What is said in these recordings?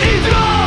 It's gone!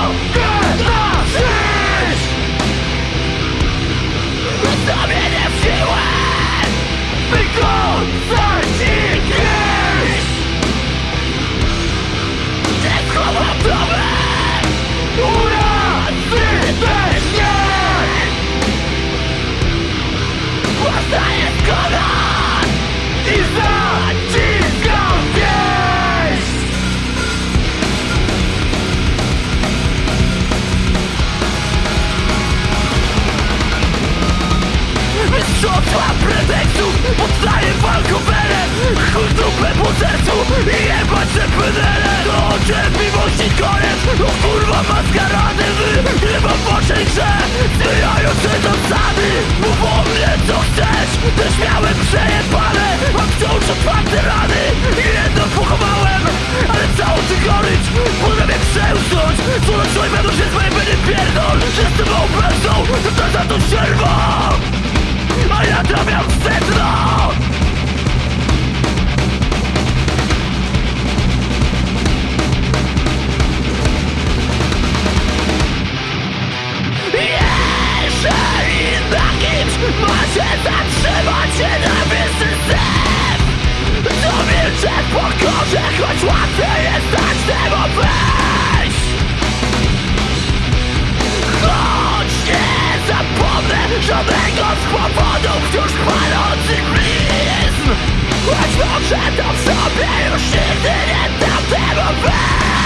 Mnóstwa pretekstów Podstaję walkowerem Chuj dupę po sercu I jebać te pynele To cierpliwości koniec! O kurwa maskarady Wy chyba w waszej grze kimś ma się zatrzymać nienawistny syf! To milczę w pokorze, choć łatwiej jest dać temu wejść! Nie zapomnę żadnego z powodów już palących blizn Choć może to w sobie już nigdy nie dam temu wejść